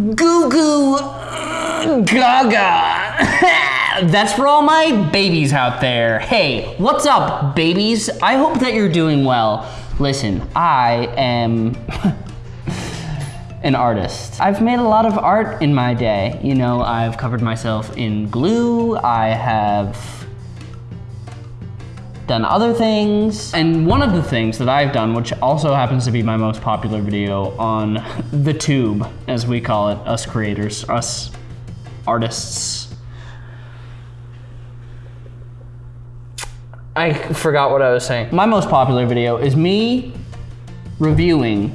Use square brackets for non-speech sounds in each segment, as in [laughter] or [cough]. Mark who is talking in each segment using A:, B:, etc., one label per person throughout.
A: Goo goo gaga. [laughs] That's for all my babies out there. Hey, what's up, babies? I hope that you're doing well. Listen, I am [laughs] an artist. I've made a lot of art in my day. You know, I've covered myself in glue, I have done other things. And one of the things that I've done, which also happens to be my most popular video on the tube, as we call it, us creators, us artists. I forgot what I was saying. My most popular video is me reviewing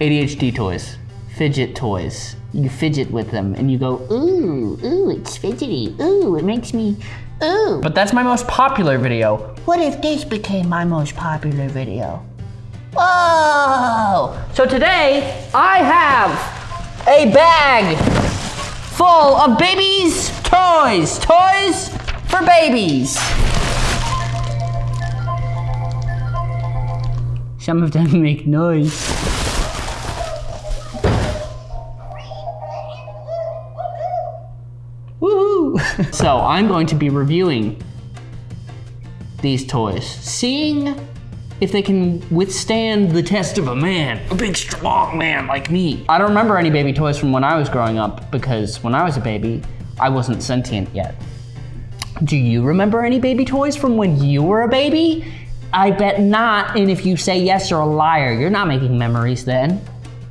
A: ADHD toys, fidget toys. You fidget with them and you go, ooh, ooh, it's fidgety. Ooh, it makes me Ooh. But that's my most popular video.
B: What if this became my most popular video? Whoa!
A: So today, I have a bag full of babies' toys. Toys for babies. Some of them make noise. [laughs] so I'm going to be reviewing these toys, seeing if they can withstand the test of a man, a big strong man like me. I don't remember any baby toys from when I was growing up because when I was a baby, I wasn't sentient yet. Do you remember any baby toys from when you were a baby? I bet not, and if you say yes, you're a liar. You're not making memories then.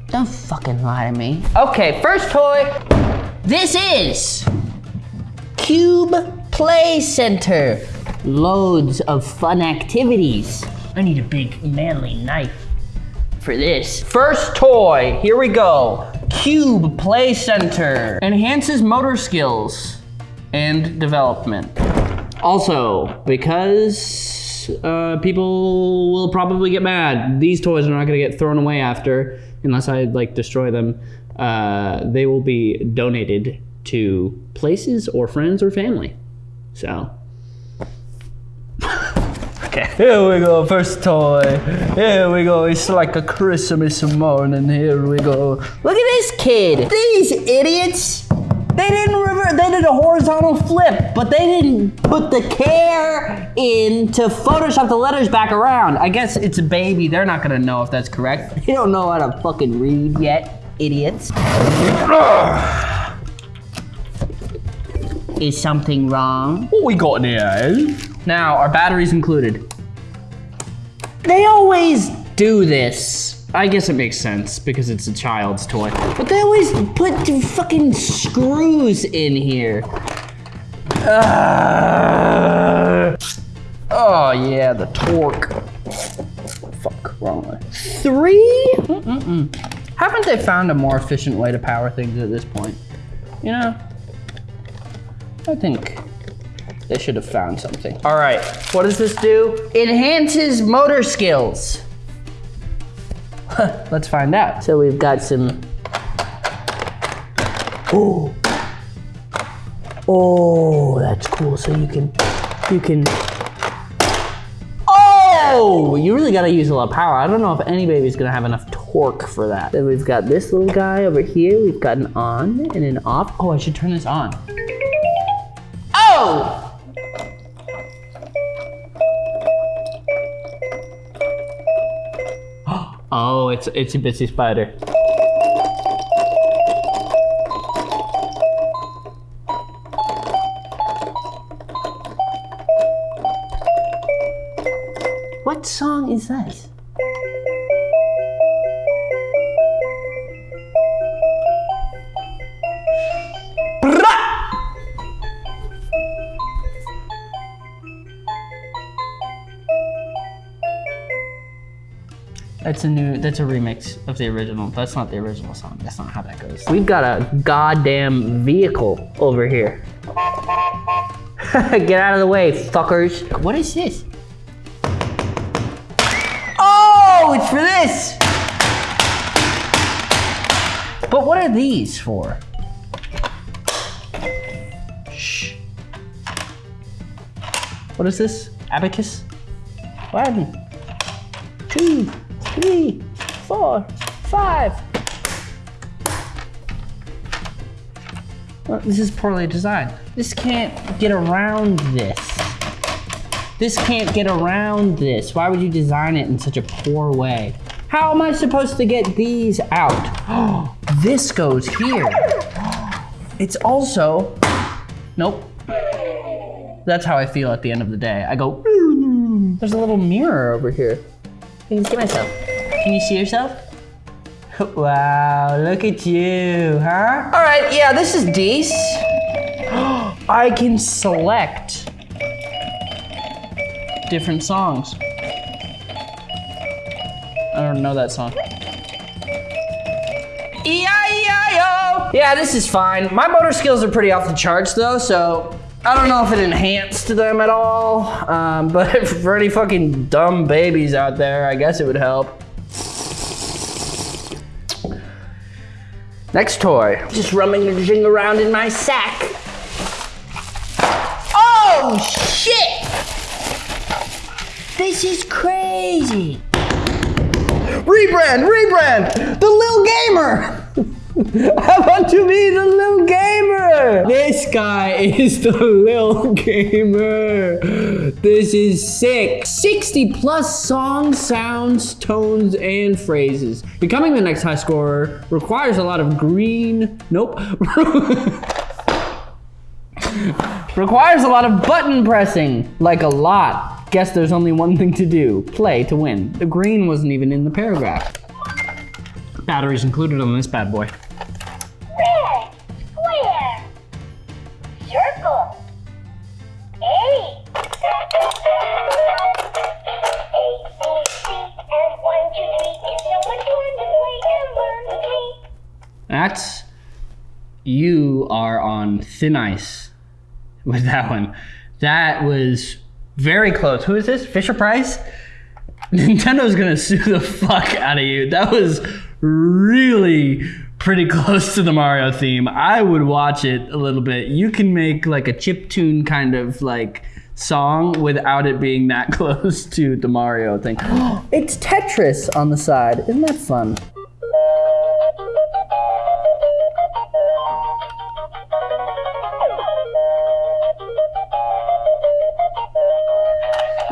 A: Don't fucking lie to me. Okay, first toy. This is Cube Play Center. Loads of fun activities. I need a big manly knife for this. First toy, here we go. Cube Play Center. Enhances motor skills and development. Also, because uh, people will probably get mad, these toys are not gonna get thrown away after, unless I like destroy them. Uh, they will be donated to places or friends or family. So. okay. Here we go, first toy. Here we go. It's like a Christmas morning. Here we go. Look at this kid. These idiots. They didn't revert, they did a horizontal flip, but they didn't put the care in to Photoshop the letters back around. I guess it's a baby. They're not gonna know if that's correct. [laughs] They don't know how to fucking read yet, idiots. Is something wrong?
C: What we got in here?
A: Now, our batteries included. They always do this. I guess it makes sense because it's a child's toy. But they always put fucking screws in here. Uh, oh yeah, the torque. Fuck, wrong way. 3 mm -mm. Haven't they found a more efficient way to power things at this point? You know? I think they should have found something. All right, what does this do? Enhances motor skills. Let's find out. So we've got some, oh, oh, that's cool. So you can, you can, oh, you really gotta use a lot of power. I don't know if any baby's gonna have enough torque for that. Then we've got this little guy over here. We've got an on and an off. Oh, I should turn this on. [gasps] Oh, it's it's a bitsy spider. What song is that? That's a new, that's a remix of the original. That's not the original song. That's not how that goes. We've got a goddamn vehicle over here. [laughs] Get out of the way, fuckers. What is this? Oh, it's for this. But what are these for? Shh. What is this? Abacus? One, two, three, four, five. Well, this is poorly designed. This can't get around this. This can't get around this. Why would you design it in such a poor way? How am I supposed to get these out? [gasps] This goes here. [gasps] It's also, nope. That's how I feel at the end of the day. I go, there's a little mirror over here. I can see myself. Can you see yourself? [laughs] Wow, look at you, huh? All right, yeah, this is decent. [gasps] I can select different songs. I don't know that song. E-I-E-I-O! Yeah, this is fine. My motor skills are pretty off the charts though, so I don't know if it enhanced them at all. Um, [laughs] but for any fucking dumb babies out there, I guess it would help. Next toy. Just rummaging around in my sack. Oh, shit!
B: This is crazy.
A: Rebrand, rebrand! The Lil Gamer! [laughs] I want to be the Lil Gamer! This guy [laughs] is the Lil Gamer. This is sick. 60 plus songs, sounds, tones, and phrases. Becoming the next high scorer requires a lot of green. Nope. [laughs] requires a lot of button pressing. Like a lot. Guess there's only one thing to do play to win. The green wasn't even in the paragraph. Batteries included on this bad boy. That's you are on thin ice with that one. That was very close. Who is this? Fisher Price? [laughs] Nintendo's gonna sue the fuck out of you. That was really pretty close to the Mario theme. I would watch it a little bit. You can make like a chip tune kind of like song without it being that [laughs] close to the Mario thing. [gasps] it's Tetris on the side. Isn't that fun?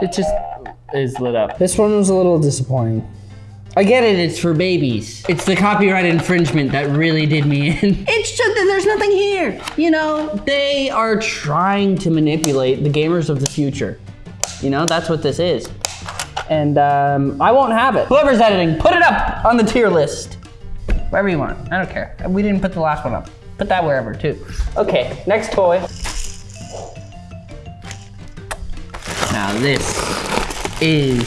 A: It just is lit up. This one was a little disappointing. I get it, it's for babies. It's the copyright infringement that really did me in. It's just that there's nothing here. You know, they are trying to manipulate the gamers of the future. You know, that's what this is. And um, I won't have it. Whoever's editing, put it up on the tier list. Wherever you want, I don't care. We didn't put the last one up. Put that wherever too. Okay, next toy. Now this is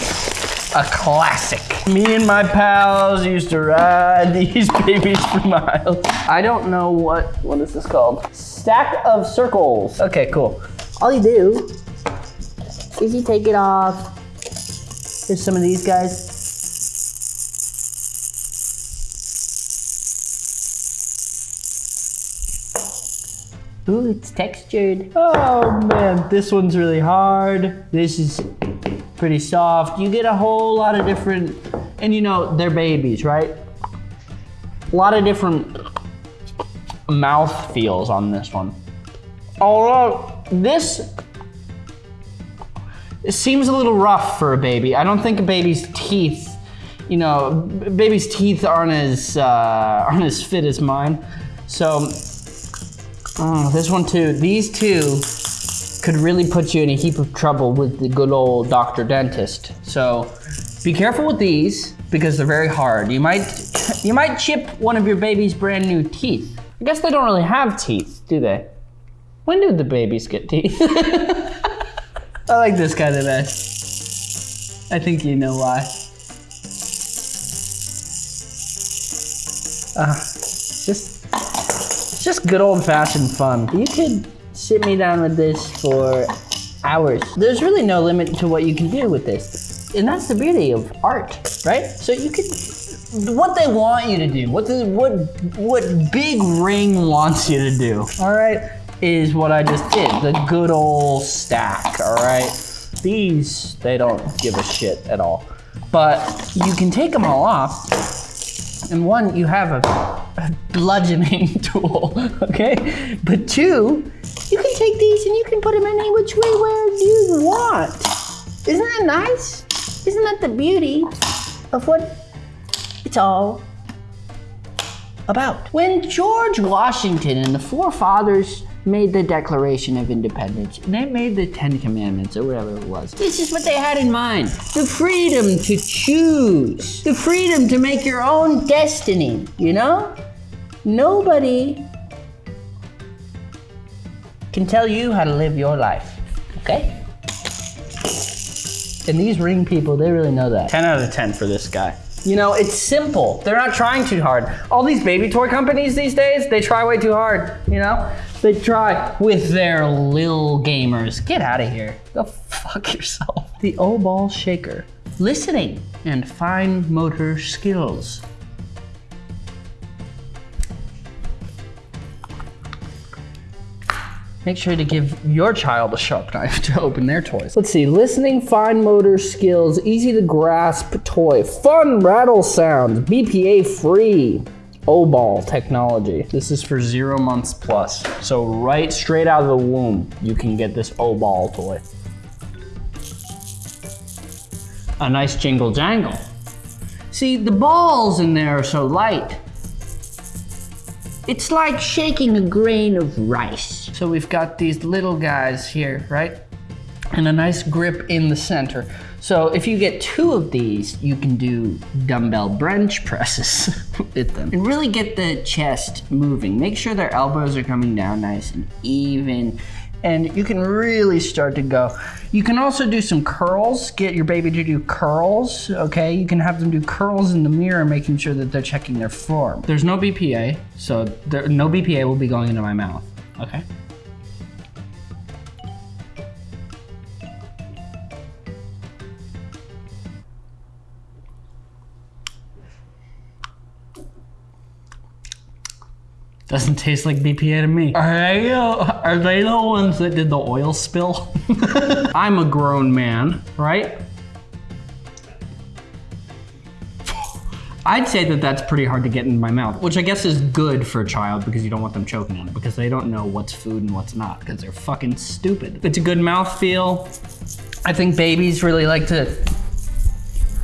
A: a classic. Me and my pals used to ride [laughs] these babies for miles. I don't know what, what is this is called? Stack of circles. Okay, cool. All you do is you take it off. Here's some of these guys. Ooh, it's textured. Oh man, this one's really hard. This is pretty soft. You get a whole lot of different, and you know, they're babies, right? A lot of different mouth feels on this one. Although this it seems a little rough for a baby. I don't think a baby's teeth, you know, baby's teeth aren't as uh, [laughs] aren't as fit as mine. So Oh, this one too. These two could really put you in a heap of trouble with the good old doctor dentist. So be careful with these because they're very hard. You might you might chip one of your baby's brand new teeth. I guess they don't really have teeth, do they? When did the babies get teeth? [laughs] I like this guy the best. I think you know why. Ah, just it's just good old fashioned fun. You could sit me down with this for hours. There's really no limit to what you can do with this. And that's the beauty of art, right? So you could what they want you to do, what the what what Big Ring wants you to do, all right, is what I just did. The good old stack, all right? These they don't give a shit at all. But you can take them all off And one, you have a, a bludgeoning [laughs] tool, okay? But two, you can take these and you can put them any which way where you want. Isn't that nice? Isn't that the beauty of what it's all about? When George Washington and the forefathers made the Declaration of Independence, and they made the Ten Commandments or whatever it was. This is what they had in mind. The freedom to choose. The freedom to make your own destiny, you know? Nobody can tell you how to live your life, okay? And these ring people, they really know that. 10 out of 10 for this guy. You know, it's simple. They're not trying too hard. All these baby toy companies these days, they try way too hard, you know? They try with their lil gamers. Get out of here. Go fuck yourself. The O ball shaker. Listening and fine motor skills. Make sure to give your child a sharp knife to open their toys. Let's see, listening, fine motor skills, easy to grasp toy, fun rattle sounds, BPA free. O-ball technology. This is for zero months plus. So right straight out of the womb, you can get this O-ball toy. A nice jingle jangle. See, the balls in there are so light. It's like shaking a grain of rice. So we've got these little guys here, right? And a nice grip in the center. So if you get two of these, you can do dumbbell bench [laughs] presses with them. And really get the chest moving. Make sure their elbows are coming down nice and even. And you can really start to go. You can also do some curls. Get your baby to do curls, okay? You can have them do curls in the mirror, making sure that they're checking their form. There's no BPA, so there, no BPA will be going into my mouth, okay? Doesn't taste like BPA to me. Are they, uh, are they the ones that did the oil spill? [laughs] I'm a grown man, right? I'd say that that's pretty hard to get in my mouth, which I guess is good for a child because you don't want them choking on it because they don't know what's food and what's not because they're fucking stupid. It's a good mouth feel. I think babies really like to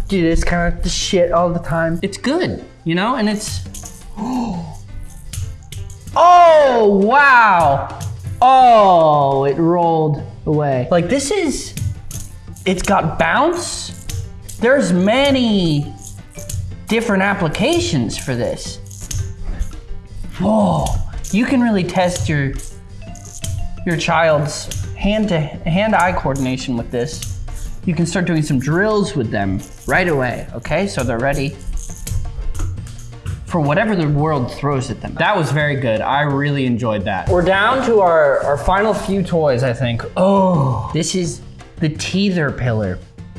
A: do this kind of shit all the time. It's good, you know, and it's. Oh, wow. Oh, it rolled away. Like this is, it's got bounce. There's many different applications for this. Whoa, you can really test your, your child's hand to hand eye coordination with this. You can start doing some drills with them right away, okay? So they're ready for whatever the world throws at them. That was very good. I really enjoyed that. We're down to our, our final few toys, I think. Oh, this is the teether pillar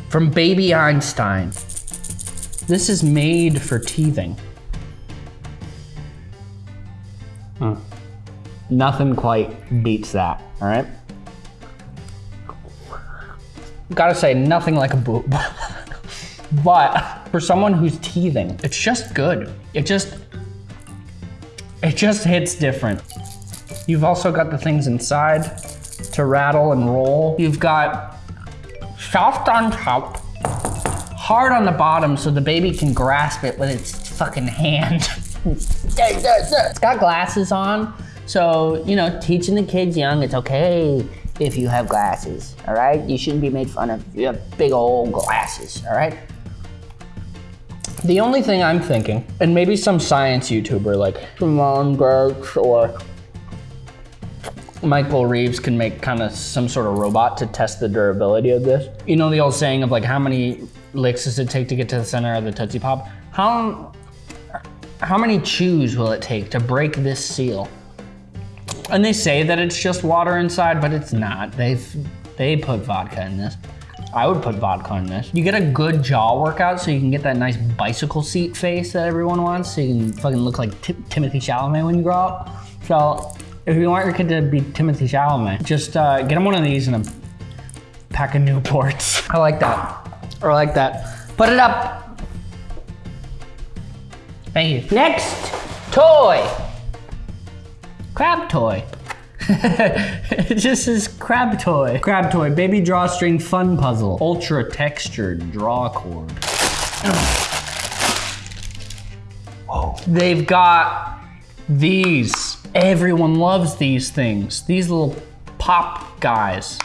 A: from Baby Einstein. This is made for teething. Huh. Nothing quite beats that, all right? Gotta say, nothing like a boob. [laughs] but for someone who's teething, it's just good. It just, it just hits different. You've also got the things inside to rattle and roll. You've got soft on top, hard on the bottom so the baby can grasp it with its fucking hand. it's got glasses on, so, you know, teaching the kids young, it's okay if you have glasses, all right? You shouldn't be made fun of you have big old glasses, all right? The only thing I'm thinking, and maybe some science YouTuber like Simone Giertz or Michael Reeves can make kind of some sort of robot to test the durability of this. You know the old saying of like how many licks does it take to get to the center of the Tootsie Pop? How, how many chews will it take to break this seal? And they say that it's just water inside, but it's not. They've, they put vodka in this. I would put vodka in this. You get a good jaw workout so you can get that nice bicycle seat face that everyone wants so you can fucking look like T Timothy Chalamet when you grow up. So if you want your kid to be Timothy Chalamet, just uh, get him one of these and a pack of Newports. [laughs] I like that. I like that. Put it up. Thank you. Next toy. Crab toy. It just says crab toy. Crab toy, baby drawstring fun puzzle. Ultra textured draw cord. They've got these. Everyone loves these things. These little pop guys,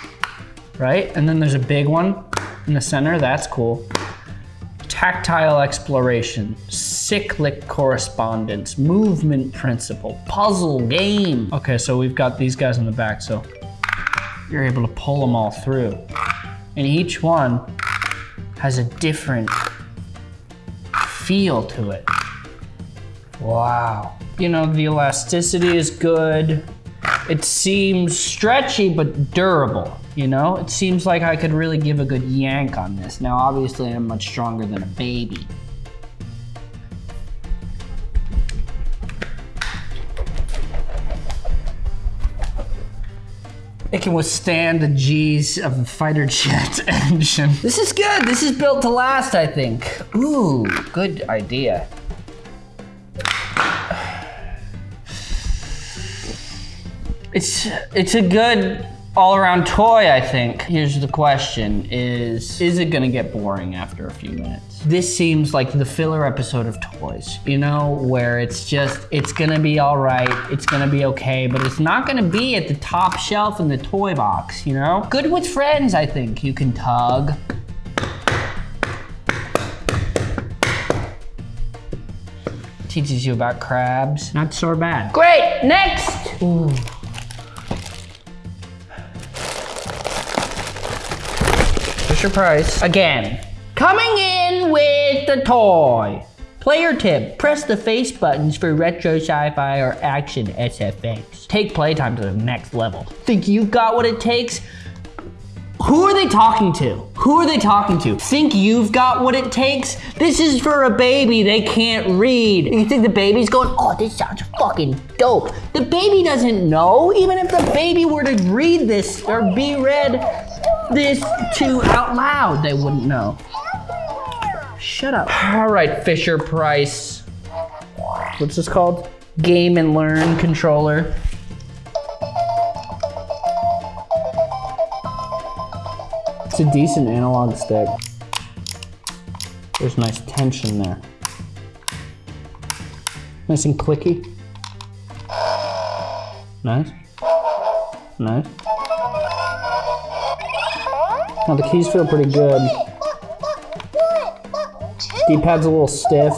A: right? And then there's a big one in the center. That's cool. Tactile exploration, cyclic correspondence, movement principle, puzzle game. Okay, so we've got these guys in the back, so you're able to pull them all through. And each one has a different feel to it. Wow. You know, the elasticity is good. It seems stretchy but durable. You know, it seems like I could really give a good yank on this. Now, obviously, I'm much stronger than a baby. It can withstand the G's of a fighter jet [laughs] engine. This is good. This is built to last, I think. Ooh, good idea. It's it's a good all-around toy, I think. Here's the question is is it to get boring after a few minutes? This seems like the filler episode of toys, you know, where it's just it's to be all right, it's to be okay, but it's not to be at the top shelf in the toy box, you know? Good with friends, I think. You can tug. Teaches you about crabs. Not so bad. Great, next! Ooh. Fisher Price. Again. Coming in with the toy. Player tip, press the face buttons for retro sci-fi or action SFX. Take playtime to the next level. Think you've got what it takes? Who are they talking to? Who are they talking to? Think you've got what it takes? This is for a baby, they can't read. You think the baby's going, oh, this sounds fucking dope. The baby doesn't know. Even if the baby were to read this or be read this to out loud, they wouldn't know. Shut up. All right, Fisher Price. What's this called? Game and Learn controller. It's a decent analog stick. There's nice tension there. Nice and clicky. Nice. Nice. Now the keys feel pretty good. D-pad's a little stiff.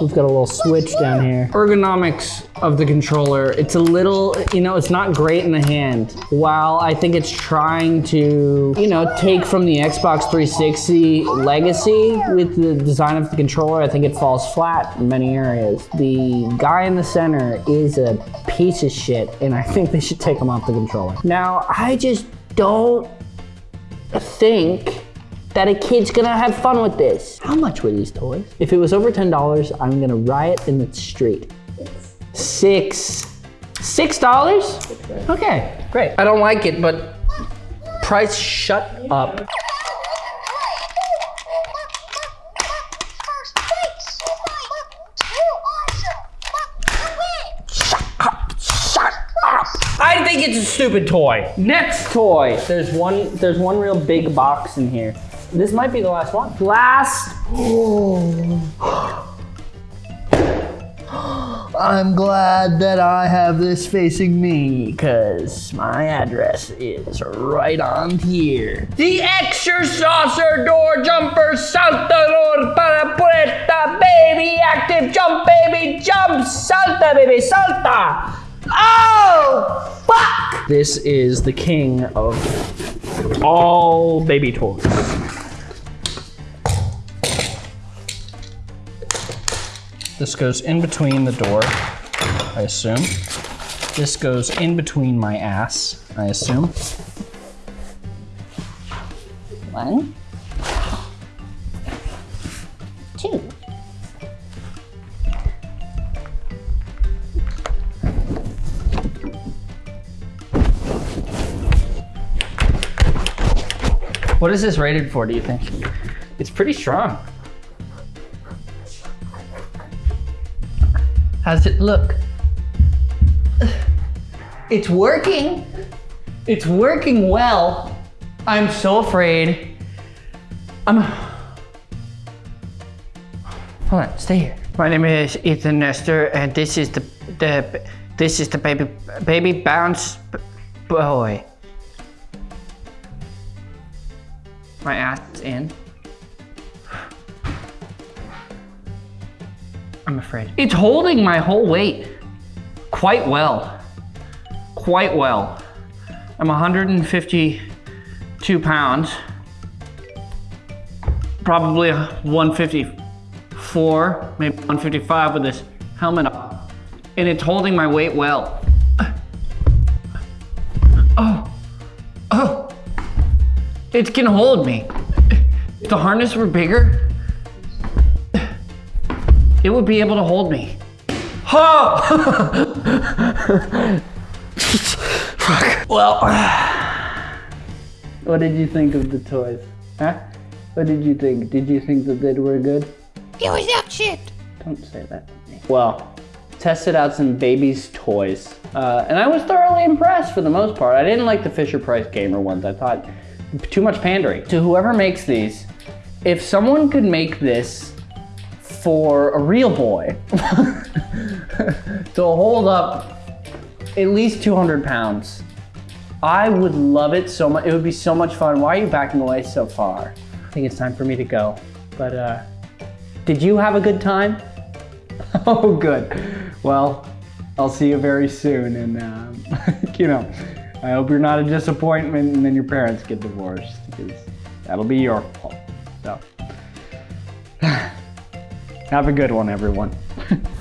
A: We've got a little switch down here. Ergonomics of the controller, it's a little, you know, it's not great in the hand. While I think it's trying to, you know, take from the Xbox 360 legacy with the design of the controller, I think it falls flat in many areas. The guy in the center is a piece of shit, and I think they should take him off the controller. Now, I just don't think that a kid's gonna have fun with this. How much were these toys? If it was over $10, I'm gonna riot in the street. Six. Six dollars? Okay, great. I don't like it, but price shut up. Stupid toy. Next toy. There's one there's one real big box in here. This might be the last one. Last. [gasps] I'm glad that I have this facing me because my address is right on here. The exerciser door jumper saltador para puerta baby active jump baby jump salta baby salta. Oh fuck! This is the king of all baby toys. This goes in between the door, I assume. This goes in between my ass, I assume. One. What is this rated for, do you think? It's pretty strong. How's it look? [sighs] It's working. It's working well. I'm so afraid. I'm. [sighs] Hold on, stay here. My name is Ethan Nestor, and this is the the this is the baby baby bounce boy. My ass in. I'm afraid. It's holding my whole weight quite well. Quite well. I'm 152 pounds. Probably 154, maybe 155 with this helmet on. And it's holding my weight well. It can hold me. If the harness were bigger, it would be able to hold me. Oh! [laughs] Fuck. Well, what did you think of the toys? Huh? What did you think? Did you think that they were good?
B: It was that shit.
A: Don't say that to me. Well, tested out some baby's toys, uh, and I was thoroughly impressed for the most part. I didn't like the Fisher Price Gamer ones. I thought too much pandering. To whoever makes these, if someone could make this for a real boy [laughs] to hold up at least 200 pounds, I would love it so much. It would be so much fun. Why are you backing away so far? I think it's time for me to go. But uh, did you have a good time? [laughs] Oh, good. Well, I'll see you very soon. And, um, [laughs] you know, I hope you're not a disappointment and then your parents get divorced because that'll be your fault. So, [sighs] have a good one, everyone. [laughs]